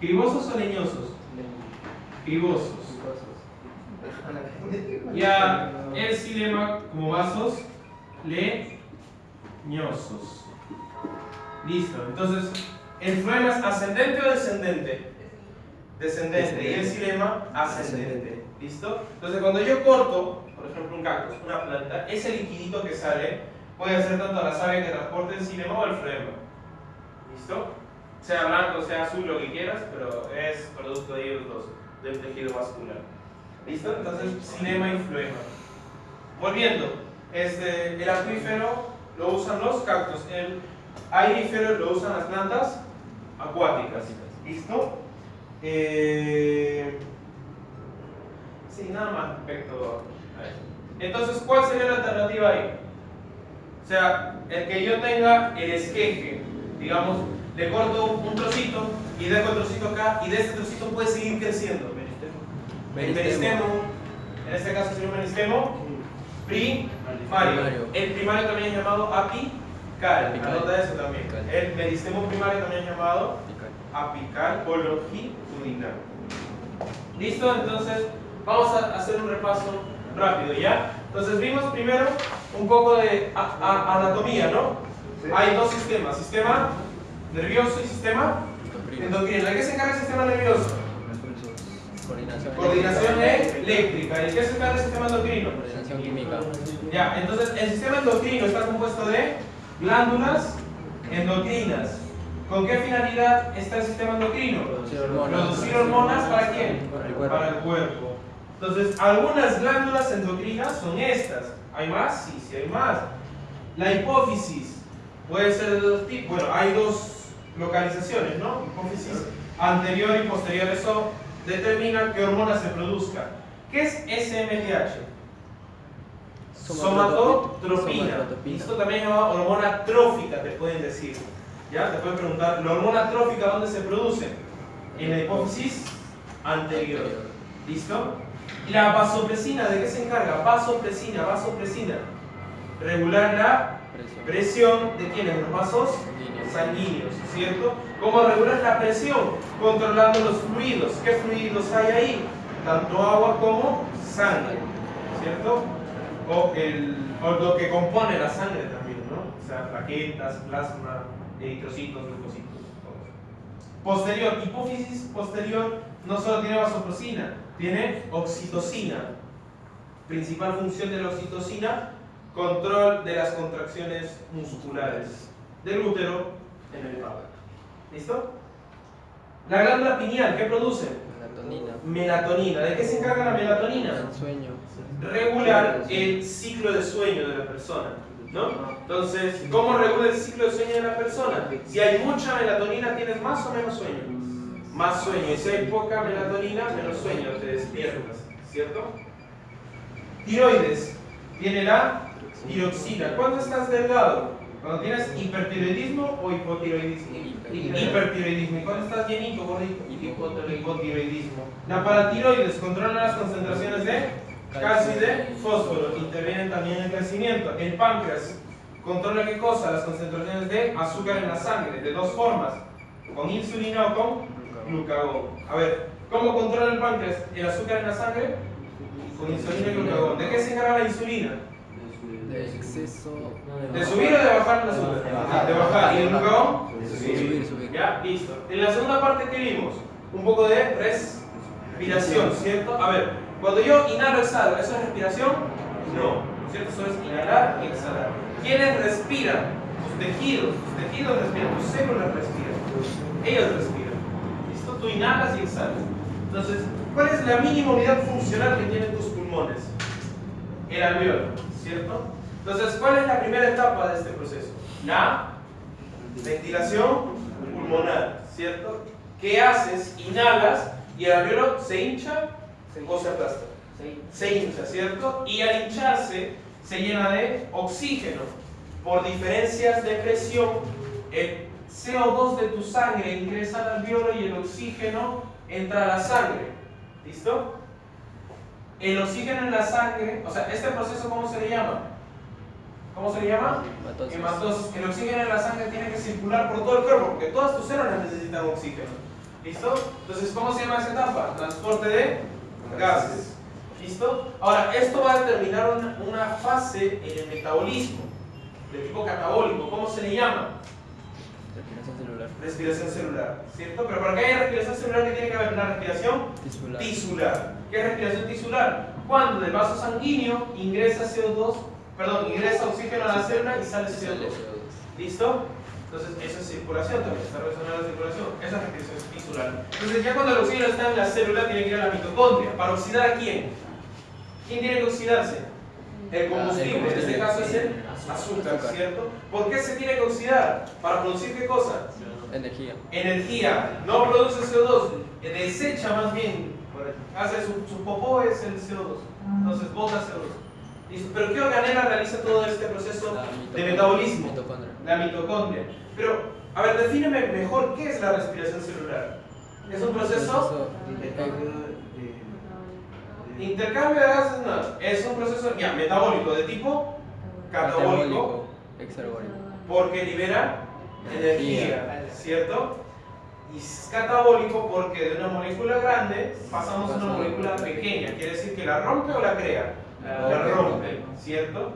¿Cribosos o leñosos? Cribosos. Ya el silema como vasos leñosos. Listo. Entonces, ¿el flema es ascendente o descendente? Descendente. Y el silema ascendente. ¿Listo? Entonces, cuando yo corto, por ejemplo, un cactus, una planta, ese liquidito que sale puede ser tanto la savia que transporte el silema o el flema. ¿Listo? Sea blanco, sea azul, lo que quieras, pero es producto de ellos dos, del tejido vascular. ¿Listo? Entonces, cinema y flema. Volviendo, este, el acuífero lo usan los cactus, el aerífero lo usan las plantas acuáticas. ¿Listo? Eh, sí, nada más respecto a eso. Entonces, ¿cuál sería la alternativa ahí? O sea, el que yo tenga el esqueje, digamos, le corto un trocito y dejo el trocito acá y de este trocito puede seguir creciendo. El meristemo, en este caso sería un meristemo primario. El primario también es llamado apical. Anota eso también. El meristemo primario también es llamado apical o longitudinal. ¿Listo? Entonces, vamos a hacer un repaso rápido, ¿ya? Entonces, vimos primero un poco de anatomía, ¿no? Hay dos sistemas, sistema nervioso y sistema endocrino. ¿De qué se encarga el sistema nervioso? Coordinación, eléctrica. ¿Y qué se encarga el sistema endocrino? Coordinación química. Ya, entonces el sistema endocrino está compuesto de glándulas endocrinas. ¿Con qué finalidad está el sistema endocrino? Producir hormonas. Producir hormonas para quién? Para el cuerpo. Para el cuerpo. Entonces, algunas glándulas endocrinas son estas. ¿Hay más? Sí, sí hay más. La hipófisis puede ser de dos tipos. Bueno, hay dos localizaciones, ¿no? Hipófisis anterior y posterior. Eso determina qué hormona se produzca. ¿Qué es SMTH? Somatotropina. Esto también es llamado hormona trófica, te pueden decir. ¿Ya? Te pueden preguntar, ¿la hormona trófica dónde se produce? En la hipófisis anterior. ¿Listo? La vasopresina, ¿de qué se encarga? Vasopresina, vasopresina. Regular la presión de quiénes? Los vasos sanguíneos, ¿cierto? ¿Cómo regulas la presión? Controlando los fluidos. ¿Qué fluidos hay ahí? Tanto agua como sangre, ¿cierto? O, el, o lo que compone la sangre también, ¿no? O sea, plaquetas, plasma, eritrocitos, leucocitos. Posterior, hipófisis posterior no solo tiene vasopresina, tiene oxitocina. Principal función de la oxitocina, control de las contracciones musculares del útero en el. ¿Listo? La glándula pineal, ¿qué produce? Melatonina. Melatonina. ¿De qué se encarga la melatonina? El sueño. Regular el ciclo de sueño de la persona. ¿No? Entonces, ¿cómo regula el ciclo de sueño de la persona? Si hay mucha melatonina, ¿tienes más o menos sueño? Más sueño. Y si hay poca melatonina, menos sueño, te despiertas. ¿Cierto? Tiroides. Tiene la tiroxina. ¿Cuándo estás delgado? Cuando tienes hipertiroidismo o hipotiroidismo. Hipertiroidismo. ¿Y cuando estás llenito, gordito? Hipotiroidismo. La paratiroides controla las concentraciones de calcio y de fósforo. Intervienen también en el crecimiento. El páncreas controla qué cosa? Las concentraciones de azúcar en la sangre, de dos formas. Con insulina o con glucagón. A ver, ¿cómo controla el páncreas el azúcar en la sangre? Con insulina y glucagón. ¿De qué se encarga la insulina? De exceso. ¿De subir o de bajar el azúcar? De bajar. ¿Y el glucagón? De subir, subir. Ya, listo. En la segunda parte, ¿qué vimos? Un poco de respiración, ¿cierto? A ver, cuando yo inhalo, exhalo, ¿eso es respiración? No, ¿cierto? Eso es inhalar y exhalar. ¿Quiénes respiran? Tus tejidos, tus tejidos respiran, tus células respiran. Ellos respiran. ¿Listo? Tú inhalas y exhalas. Entonces, ¿cuál es la mínima unidad funcional que tienen tus pulmones? El alveolo, ¿cierto? Entonces, ¿cuál es la primera etapa de este proceso? La ventilación pulmonar, ¿cierto? ¿Qué haces? Inhalas y el alveolo se hincha o se aplasta. Se hincha, ¿cierto? Y al hincharse se llena de oxígeno. Por diferencias de presión, el CO2 de tu sangre ingresa al alveolo y el oxígeno entra a la sangre. ¿Listo? El oxígeno en la sangre, o sea, este proceso, ¿cómo se le llama? ¿Cómo se le llama? Hematosis. Hematosis. El oxígeno en la sangre tiene que circular por todo el cuerpo, porque todas tus células necesitan oxígeno. ¿Listo? Entonces, ¿cómo se llama esa etapa? Transporte de gases. ¿Listo? Ahora, esto va a determinar una, una fase en el metabolismo de tipo catabólico. ¿Cómo se le llama? Respiración celular. ¿cierto? Pero para que haya respiración celular, ¿qué tiene que haber? Una respiración Tisular. tisular. ¿Qué es respiración tisular? Cuando del vaso sanguíneo ingresa CO2, perdón, ingresa oxígeno a la célula y sale CO2. ¿Listo? Entonces, eso es circulación también, está relacionada a la circulación. Esa es respiración tisular. Entonces, ya cuando el oxígeno está en la célula, tiene que ir a la mitocondria. ¿Para oxidar a quién? ¿Quién tiene que oxidarse? El combustible, en este caso es el Azúcar. ¿cierto? ¿Por qué se tiene que oxidar? ¿Para producir qué cosa? Energía. energía, no produce CO2, desecha más bien, hace su, su popó es el CO2, entonces bota CO2. Listo. Pero ¿qué organela realiza todo este proceso de metabolismo? Mitocondria. La mitocondria. Pero, a ver, defíneme mejor qué es la respiración celular. Es un proceso intercambio de gases, no, es un proceso ya, metabólico de tipo catabólico porque libera energía, ¿cierto? Y es catabólico porque de una molécula grande pasamos a una molécula pequeña. Quiere decir que la rompe o la crea. La rompe, ¿cierto?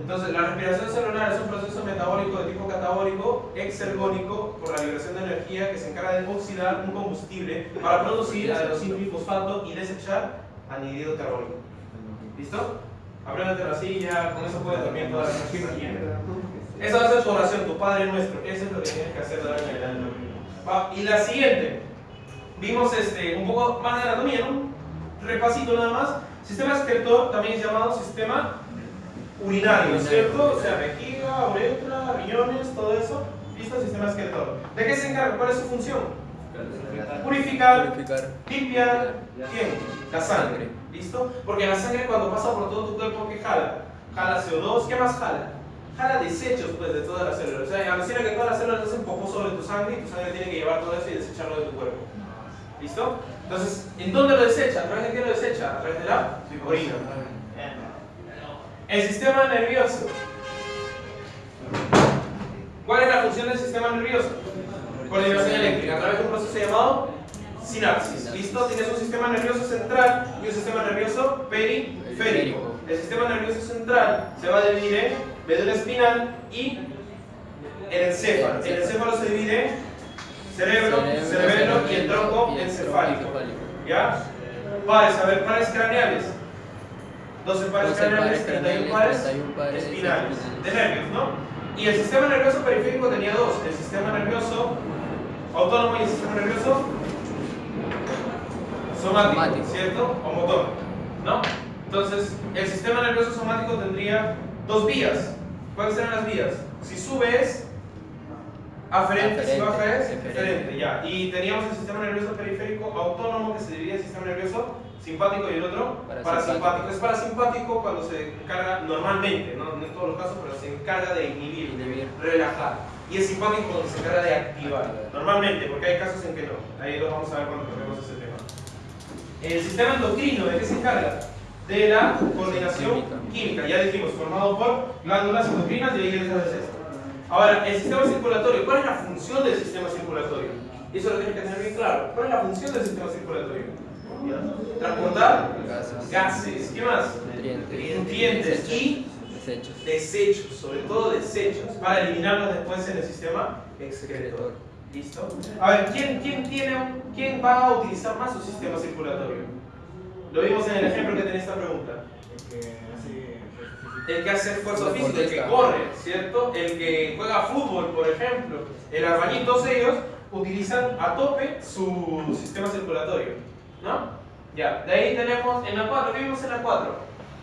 Entonces, la respiración celular es un proceso metabólico de tipo catabólico, exergónico, por la liberación de energía que se encarga de oxidar un combustible para producir adenosín-trifosfato y desechar anhídrido carbónico. ¿Listo? Apréndete la silla, con eso puedes dormir toda la noche. Esa va a ser tu oración, tu Padre nuestro. Eso es lo que tienes que hacer de ahora en adelante. Va, Y la siguiente. Vimos este, un poco más de anatomía, ¿no? Repasito nada más. Sistema excretor también es llamado sistema urinario, Urinario. ¿cierto? O sea, vejiga, uretra, riñones, todo eso. ¿Listo? Sistema excretor. ¿De qué se encarga? ¿Cuál es su función? Purificar, Purificar. limpiar, ¿quién? La sangre. ¿Listo? Porque la sangre cuando pasa por todo tu cuerpo, ¿qué jala? Jala CO2, ¿qué más jala? Jala desechos pues, de todas las células. O sea, alucina que todas las células hacen popó sobre tu sangre y tu sangre tiene que llevar todo eso y desecharlo de tu cuerpo. ¿Listo? Entonces, ¿en dónde lo desecha? ¿A través de qué lo desecha? A través de la orina. El sistema nervioso. ¿Cuál es la función del sistema nervioso? Coordinación eléctrica a través de un proceso llamado sinapsis. ¿Listo? Tienes un sistema nervioso central y un sistema nervioso periférico. El sistema nervioso central se va a dividir en médula espinal y el encéfalo. El encéfalo se divide en cerebro, cerebelo y el tronco encefálico. ¿Ya? Pares, a ver, pares craneales. 12 pares 12 craneales, pares 31 craneales, pares 31 pares espinales. De nervios, ¿no? Y el sistema nervioso periférico tenía dos: el sistema nervioso autónomo y el sistema nervioso somático, Somático. ¿cierto? O motor, ¿no? Entonces, el sistema nervioso somático tendría dos vías. ¿Cuáles serán las vías? Si sube es aferente, si Aferente, baja es eferente. ya. Y teníamos el sistema nervioso periférico autónomo que se divide en el sistema nervioso simpático y el otro Parasimpático. parasimpático. Es parasimpático cuando se encarga normalmente, no, no en todos los casos, pero se encarga de inhibir, Inhibir. relajar. Y es simpático cuando se encarga de activar. Activar. Normalmente, porque hay casos en que no. Ahí lo vamos a ver cuando toquemos ese tema. El sistema endocrino, ¿de qué se encarga? De la coordinación Química. Ya dijimos, formado por glándulas endocrinas y ahí les haces esto. Ahora, el sistema circulatorio. ¿Cuál es la función del sistema circulatorio? Eso lo tienes que tener bien claro. ¿Cuál es la función del sistema circulatorio? Transportar Gases. gases. ¿Qué más? Nutrientes. Nutrientes y Desechos. desechos, sobre todo desechos, para eliminarlos después en el sistema excretor. ¿Listo? A ver, ¿quién, quién, tiene, ¿quién va a utilizar más su sistema circulatorio? Lo vimos en el ejemplo que tenía esta pregunta. El que hace esfuerzo físico, el que corre, ¿cierto? El que juega fútbol, por ejemplo. El albañil, todos ellos utilizan a tope su sistema circulatorio. ¿No? Ya, de ahí tenemos en la 4, ¿qué vimos en la 4?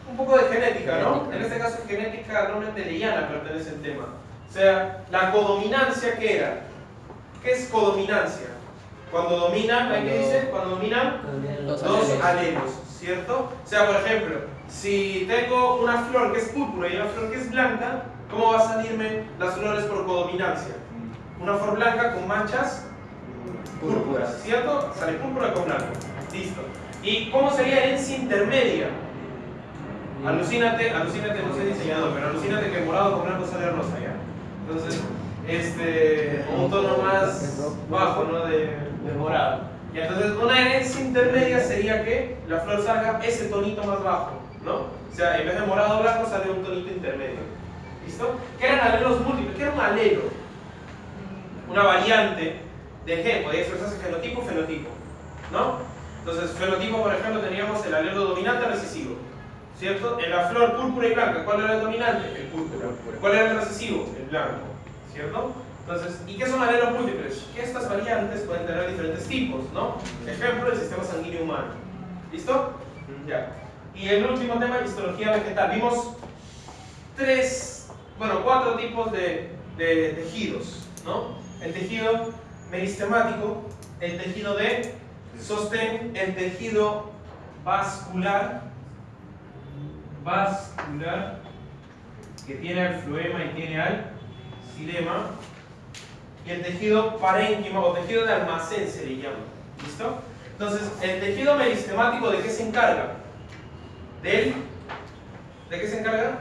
Un poco de genética, ¿no? Genética. En este caso genética no mendeliana pertenece al tema. O sea, la codominancia, ¿qué era? ¿Qué es codominancia? Cuando dominan, ¿hay qué Cuando- dice? Cuando dominan Dos alelos. alelos, ¿cierto? O sea, por ejemplo, si tengo una flor que es púrpura y una flor que es blanca, ¿cómo va a salirme las flores por codominancia? Una flor blanca con manchas púrpuras, ¿cierto? Sale púrpura con blanco. Listo. ¿Y cómo sería herencia intermedia? Alucínate, alucínate, no soy diseñador, pero alucínate que morado con blanco sale rosa, ¿ya? Entonces, este, un tono más bajo, ¿no? De, de morado. Entonces, una herencia intermedia sería que la flor salga ese tonito más bajo, ¿no? O sea, en vez de morado o blanco sale un tonito intermedio. ¿Listo? ¿Qué eran alelos múltiples? ¿Qué era un alelo? Una variante de gen, podía expresarse genotipo fenotipo, ¿no? Entonces, fenotipo, por ejemplo, teníamos el alelo dominante recesivo, ¿cierto? En la flor púrpura y blanca, ¿cuál era el dominante? El púrpura. ¿Cuál era el recesivo? El blanco, ¿cierto? Entonces, ¿y qué son alelos múltiples? Que estas variantes pueden tener diferentes tipos, ¿no? Ejemplo, el sistema sanguíneo humano. ¿Listo? Ya. Y el último tema, histología vegetal. Vimos tres, bueno, cuatro tipos de, de tejidos, ¿no? El tejido meristemático, el tejido de sostén, el tejido vascular, vascular, que tiene al floema y tiene al xilema, y el tejido parénquima o tejido de almacén se le llama. ¿Listo? Entonces, el tejido meristemático, ¿de qué se encarga? Del, ¿De qué se encarga?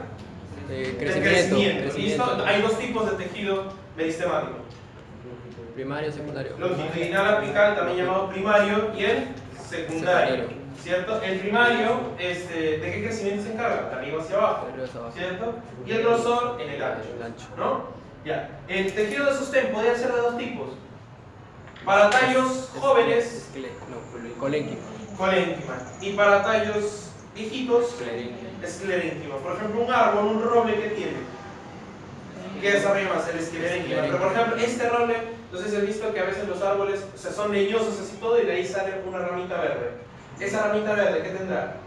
De Del crecimiento. ¿Listo? crecimiento. Hay dos tipos de tejido meristemático. Primario, secundario. Longitudinal apical, también llamado primario, y el secundario. Secundario. ¿Cierto? El primario, este, ¿de qué crecimiento se encarga? De arriba hacia abajo. ¿Cierto? Y el grosor en. El ancho. ¿No? Ya. El tejido de sostén podría ser de dos tipos. Para tallos jóvenes, No, colénquima. colénquima. Y para tallos viejitos, esclerénquima. Por ejemplo, un árbol, un roble que tiene. ¿Qué desarrolla más? El esclerénquima. Pero por ejemplo, este roble, si has visto que a veces los árboles o sea, son leñosos así todo y de ahí sale una ramita verde. Esa ramita verde, ¿qué tendrá?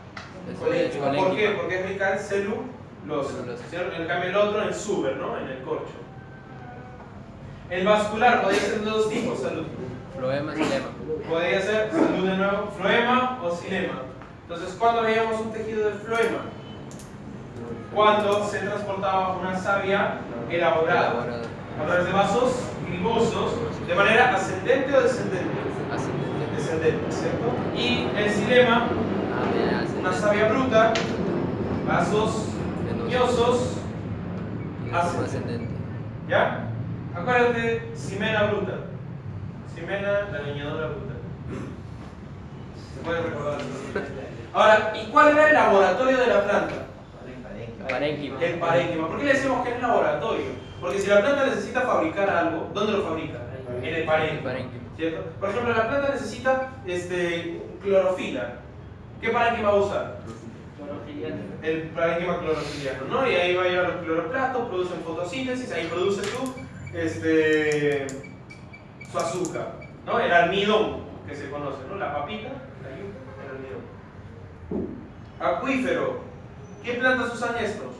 Colénquima. ¿Por qué? Porque es rica en. Celulosa. ¿cierto? En cambio el otro en suber, ¿no? En el corcho. El vascular podría ser de dos tipos, salud. Floema, xilema. Podría ser, salud de nuevo, floema o xilema. Entonces, ¿cuándo veíamos un tejido de floema? Cuando se transportaba una savia elaborada a través de vasos gribosos de manera ascendente o descendente. Ascendente. Descendente, ¿cierto? Y el xilema, Ah, una savia bruta, vasos Y ascendente. ¿Ya? Acuérdate, Ximena bruta. Ximena, la leñadora bruta. ¿Se puede recordar? Ahora, ¿y cuál era el laboratorio de la planta? Parénquima. El parénquima. ¿Por qué le decimos que es laboratorio? Porque si la planta necesita fabricar algo, ¿dónde lo fabrica? En el parénquima. ¿Cierto? Por ejemplo, la planta necesita este, clorofila. ¿Qué parénquima va a usar? el parénquima clorofiliano, ¿no? Y ahí va a ir a los cloroplastos, producen fotosíntesis, ahí produce su, este, su azúcar, ¿no? El almidón, que se conoce, ¿no? La papita, la yuca, el almidón. Acuífero. ¿Qué plantas usan estos?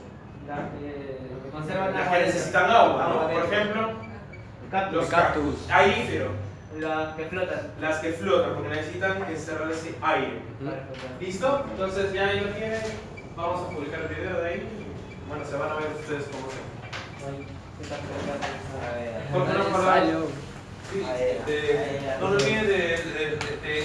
Las que conservan Las agua que dentro. necesitan agua, Agua ¿no? Por ejemplo, Cactus. los cactus. Aífero. Las que flotan. Las que flotan, porque necesitan encerrar ese aire. ¿Listo? Entonces ya ahí lo tienen. Vamos a publicar el video de ahí. Bueno, se van a ver ustedes cómo se. Porque no no olviden de, de, de- de